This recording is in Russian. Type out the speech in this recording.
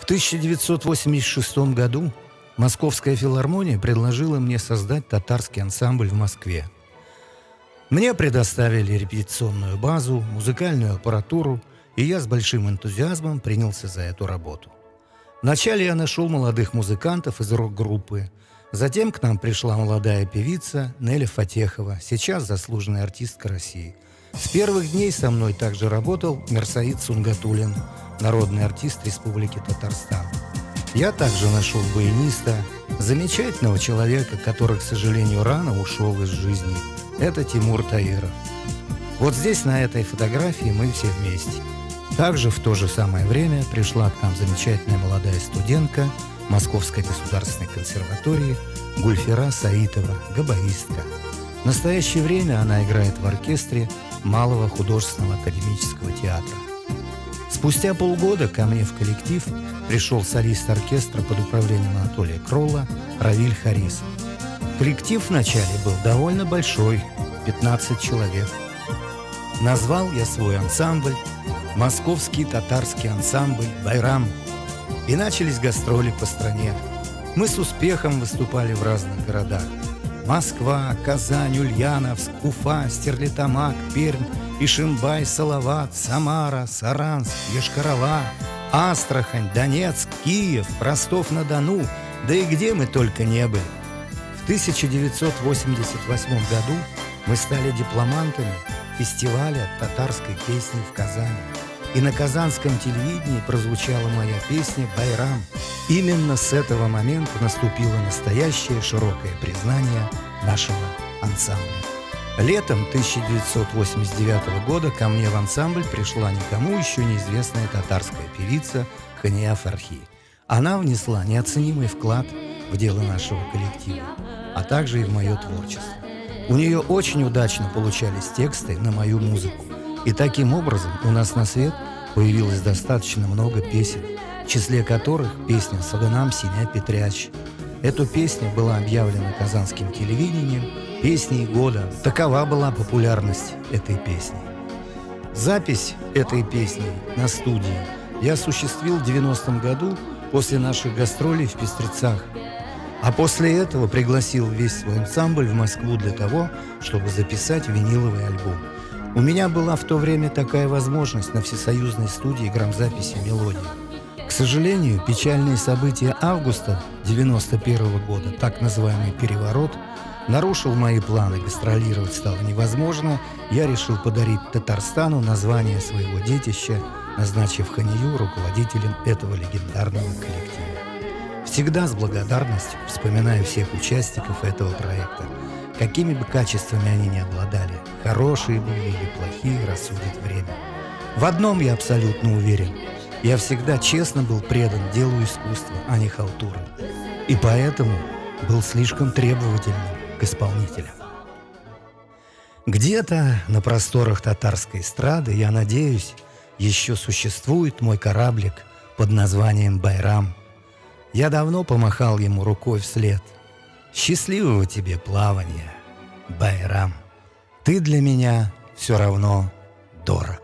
В 1986 году Московская филармония предложила мне создать татарский ансамбль в Москве. Мне предоставили репетиционную базу, музыкальную аппаратуру, и я с большим энтузиазмом принялся за эту работу. Вначале я нашел молодых музыкантов из рок-группы. Затем к нам пришла молодая певица Неля Фатехова, сейчас заслуженная артистка России. С первых дней со мной также работал Мерсаид Сунгатулин, народный артист Республики Татарстан. Я также нашел баяниста, замечательного человека, который, к сожалению, рано ушел из жизни. Это Тимур Таиров. Вот здесь, на этой фотографии, мы все вместе. Также в то же самое время пришла к нам замечательная молодая студентка Московской государственной консерватории Гульфера Саитова, габаистка. В настоящее время она играет в оркестре Малого художественного академического театра. Спустя полгода ко мне в коллектив пришел солист оркестра под управлением Анатолия Кролла Равиль Харисов. Коллектив вначале был довольно большой, 15 человек. Назвал я свой ансамбль «Московский татарский ансамбль Байрам». И начались гастроли по стране. Мы с успехом выступали в разных городах. Москва, Казань, Ульяновск, Уфа, Стерлитамак, Пермь, Ишимбай, Салават, Самара, Саранск, Ешкарова, Астрахань, Донецк, Киев, Ростов-на-Дону, да и где мы только не были. В 1988 году мы стали дипломантами фестиваля татарской песни в Казани. И на казанском телевидении прозвучала моя песня «Байрам». Именно с этого момента наступило настоящее широкое признание нашего ансамбля. Летом 1989 года ко мне в ансамбль пришла никому еще неизвестная татарская певица Хания Фархи. Она внесла неоценимый вклад в дело нашего коллектива, а также и в мое творчество. У нее очень удачно получались тексты на мою музыку. И таким образом у нас на свет появилось достаточно много песен, в числе которых песня «Саганам Синя Петряч». Эту песню была объявлена казанским телевидением песней года. Такова была популярность этой песни. Запись этой песни на студии я осуществил в 90-м году после наших гастролей в Пестрецах. А после этого пригласил весь свой ансамбль в Москву для того, чтобы записать виниловый альбом. У меня была в то время такая возможность на всесоюзной студии грамзаписи «Мелодии». К сожалению, печальные события августа 91 -го года, так называемый «переворот», нарушил мои планы, гастролировать стало невозможно, я решил подарить Татарстану название своего детища, назначив Ханию руководителем этого легендарного коллектива. Всегда с благодарностью вспоминаю всех участников этого проекта, какими бы качествами они ни обладали, хорошие были или плохие, рассудит время. В одном я абсолютно уверен – я всегда честно был предан делу искусства, а не халтуры. И поэтому был слишком требовательным к исполнителям. Где-то на просторах татарской эстрады, я надеюсь, еще существует мой кораблик под названием «Байрам». Я давно помахал ему рукой вслед. Счастливого тебе плавания, Байрам. Ты для меня все равно дорог.